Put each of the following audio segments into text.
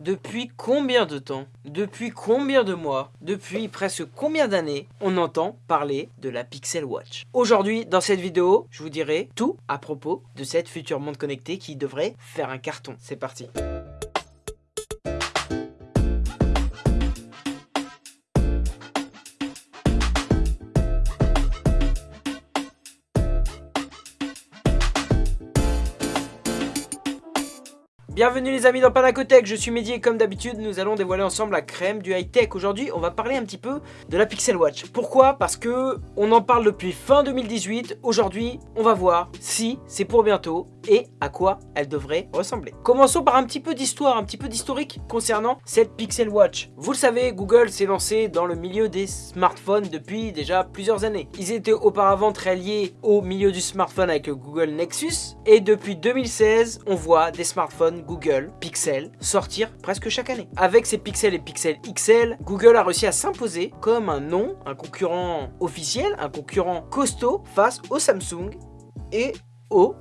Depuis combien de temps Depuis combien de mois Depuis presque combien d'années on entend parler de la Pixel Watch? Aujourd'hui, dans cette vidéo, je vous dirai tout à propos de cette future montre connectée qui devrait faire un carton. C'est parti Bienvenue les amis dans Panacotech, je suis Mehdi et comme d'habitude nous allons dévoiler ensemble la crème du high-tech. Aujourd'hui on va parler un petit peu de la Pixel Watch. Pourquoi? Parce que on en parle depuis fin 2018, aujourd'hui on va voir si c'est pour bientôt et à quoi elle devrait ressembler. Commençons par un petit peu d'histoire, un petit peu d'historique concernant cette Pixel Watch. Vous le savez, Google s'est lancé dans le milieu des smartphones depuis déjà plusieurs années. Ils étaient auparavant très liés au milieu du smartphone avec le Google Nexus et depuis 2016 on voit des smartphones Google Pixel sortir presque chaque année. Avec ces Pixel et Pixel XL, Google a réussi à s'imposer comme un nom, un concurrent officiel, un concurrent costaud face au Samsung et au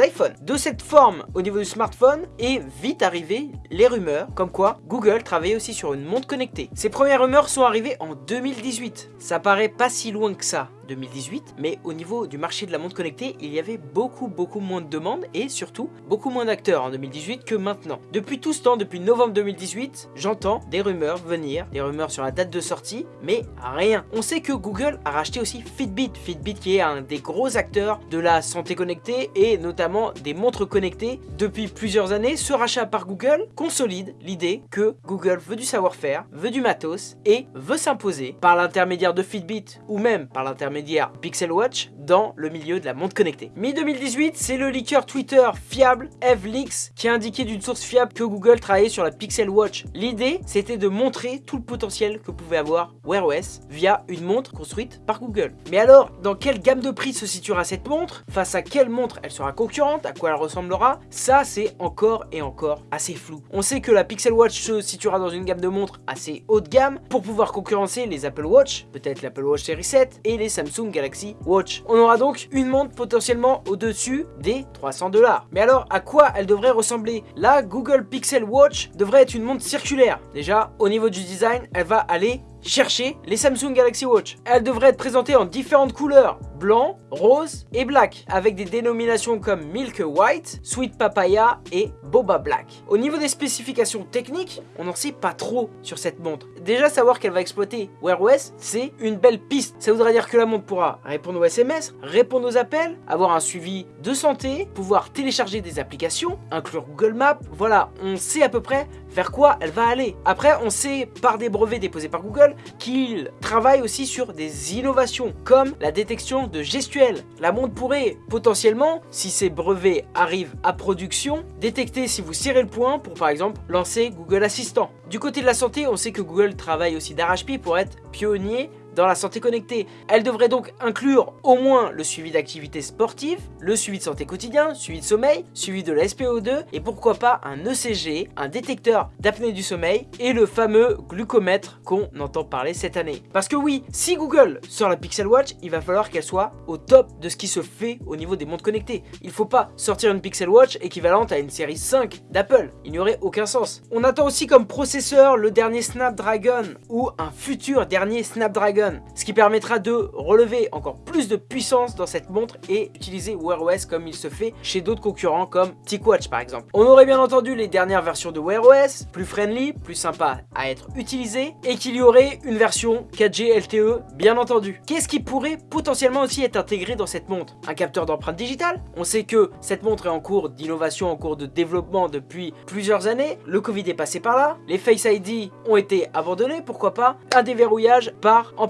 iPhone. De cette forme au niveau du smartphone est vite arrivé les rumeurs comme quoi Google travaillait aussi sur une montre connectée. Ces premières rumeurs sont arrivées en 2018. Ça paraît pas si loin que ça 2018, mais au niveau du marché de la montre connectée, il y avait beaucoup beaucoup moins de demandes et surtout beaucoup moins d'acteurs en 2018 que maintenant. Depuis tout ce temps, depuis novembre 2018, j'entends des rumeurs venir, des rumeurs sur la date de sortie, mais rien. On sait que Google a racheté aussi Fitbit, Fitbit qui est un des gros acteurs de la santé connectée et notamment des montres connectées depuis plusieurs années. Ce rachat par Google consolide l'idée que Google veut du savoir-faire, veut du matos et veut s'imposer par l'intermédiaire de Fitbit ou même par l'intermédiaire Pixel Watch dans le milieu de la montre connectée. Mi-2018, c'est le leaker Twitter fiable EvLeaks qui a indiqué d'une source fiable que Google travaillait sur la Pixel Watch. L'idée, c'était de montrer tout le potentiel que pouvait avoir Wear OS via une montre construite par Google. Mais alors, dans quelle gamme de prix se situera cette montre? Face à quelle montre elle sera concurrente? À quoi elle ressemblera? Ça, c'est encore et encore assez flou. On sait que la Pixel Watch se situera dans une gamme de montres assez haut de gamme pour pouvoir concurrencer les Apple Watch, peut-être l'Apple Watch Series 7 et les Samsung Galaxy Watch. On aura donc une montre potentiellement au-dessus des 300 dollars. Mais alors, à quoi elle devrait ressembler? La Google Pixel Watch devrait être une montre circulaire. Déjà, au niveau du design, elle va aller chercher les Samsung Galaxy Watch. Elle devrait être présentée en différentes couleurs, blanc, rose et black, avec des dénominations comme Milk White, Sweet Papaya et Boba Black. Au niveau des spécifications techniques, on n'en sait pas trop sur cette montre. Déjà savoir qu'elle va exploiter Wear OS, c'est une belle piste. Ça voudrait dire que la montre pourra répondre aux SMS, répondre aux appels, avoir un suivi de santé, pouvoir télécharger des applications, inclure Google Maps. Voilà, on sait à peu près vers quoi elle va aller. Après, on sait par des brevets déposés par Google qu'il travaille aussi sur des innovations comme la détection de gestuels. La montre pourrait potentiellement, si ces brevets arrivent à production, détecter si vous serrez le poing pour par exemple lancer Google Assistant. Du côté de la santé, on sait que Google travaille aussi d'arrache-pied pour être pionnier dans la santé connectée. Elle devrait donc inclure au moins le suivi d'activité sportive, le suivi de santé quotidien, suivi de sommeil, suivi de la SPO2 et pourquoi pas un ECG, un détecteur d'apnée du sommeil et le fameux glucomètre qu'on entend parler cette année. Parce que oui, si Google sort la Pixel Watch, il va falloir qu'elle soit au top de ce qui se fait au niveau des montres connectées. Il faut pas sortir une Pixel Watch équivalente à une série 5 d'Apple. Il n'y aurait aucun sens. On attend aussi comme processeur le dernier Snapdragon ou un futur dernier Snapdragon ce qui permettra de relever encore plus de puissance dans cette montre et utiliser Wear OS comme il se fait chez d'autres concurrents comme TicWatch par exemple. On aurait bien entendu les dernières versions de Wear OS, plus friendly, plus sympa à être utilisé et qu'il y aurait une version 4G LTE bien entendu. Qu'est-ce qui pourrait potentiellement aussi être intégré dans cette montre? Un capteur d'empreinte digitale? On sait que cette montre est en cours d'innovation, en cours de développement depuis plusieurs années. Le Covid est passé par là, les Face ID ont été abandonnés, pourquoi pas? Un déverrouillage par empreinte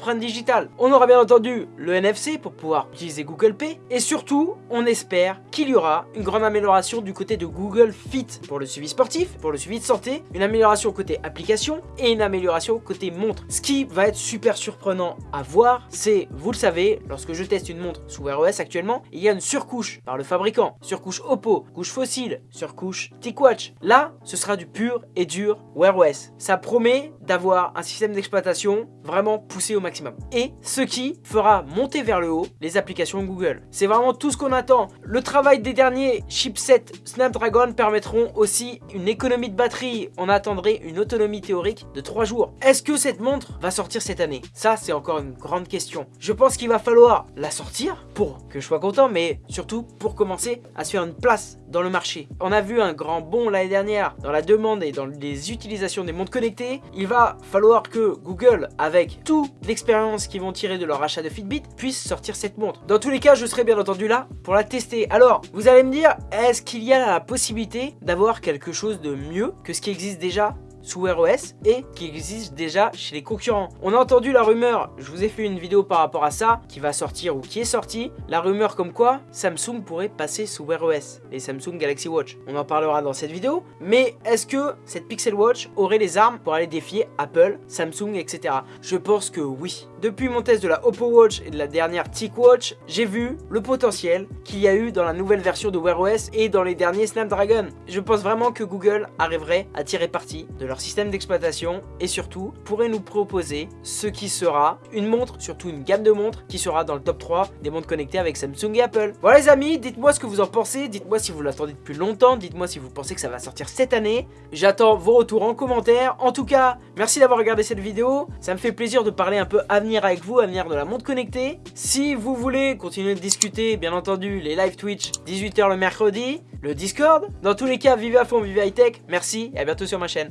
On aura bien entendu le NFC pour pouvoir utiliser Google Pay et surtout on espère qu'il y aura une grande amélioration du côté de Google Fit pour le suivi sportif, pour le suivi de santé, une amélioration côté application et une amélioration côté montre. Ce qui va être super surprenant à voir, c'est, vous le savez, lorsque je teste une montre sous Wear OS actuellement, il y a une surcouche par le fabricant, surcouche Oppo, couche fossile, surcouche TicWatch. Là, ce sera du pur et dur Wear OS. Ça promet d'avoir un système d'exploitation vraiment poussé au maximum Et ce qui fera monter vers le haut les applications Google. C'est vraiment tout ce qu'on attend. Le travail des derniers chipsets Snapdragon permettront aussi une économie de batterie. On attendrait une autonomie théorique de 3 jours. Est-ce que cette montre va sortir cette année? Ça, c'est encore une grande question. Je pense qu'il va falloir la sortir pour que je sois content, mais surtout pour commencer à se faire une place dans le marché. On a vu un grand bond l'année dernière dans la demande et dans les utilisations des montres connectées. Il va falloir que Google, avec toute l'expérience qu'ils vont tirer de leur achat de Fitbit, puisse sortir cette montre. Dans tous les cas, je serai bien entendu là pour la tester. Alors, vous allez me dire, est-ce qu'il y a la possibilité d'avoir quelque chose de mieux que ce qui existe déjà? Sous Wear OS et qui existe déjà chez les concurrents. On a entendu la rumeur, je vous ai fait une vidéo par rapport à ça, qui va sortir ou qui est sortie, la rumeur comme quoi Samsung pourrait passer sous Wear OS, les Samsung Galaxy Watch. On en parlera dans cette vidéo, mais est-ce que cette Pixel Watch aurait les armes pour aller défier Apple, Samsung, etc. Je pense que oui. Depuis mon test de la Oppo Watch et de la dernière TicWatch, j'ai vu le potentiel qu'il y a eu dans la nouvelle version de Wear OS et dans les derniers Snapdragon. Je pense vraiment que Google arriverait à tirer parti de leur système d'exploitation et surtout pourrait nous proposer ce qui sera une montre, surtout une gamme de montres qui sera dans le top 3 des montres connectées avec Samsung et Apple. Voilà les amis, dites-moi ce que vous en pensez, dites-moi si vous l'attendez depuis longtemps, dites-moi si vous pensez que ça va sortir cette année. J'attends vos retours en commentaire. En tout cas, merci d'avoir regardé cette vidéo, ça me fait plaisir de parler un peu avenir avec vous, avenir de la montre connectée. Si vous voulez continuer de discuter, bien entendu, les live Twitch 18h le mercredi, le Discord. Dans tous les cas, vivez à fond, vivez high tech. Merci et à bientôt sur ma chaîne.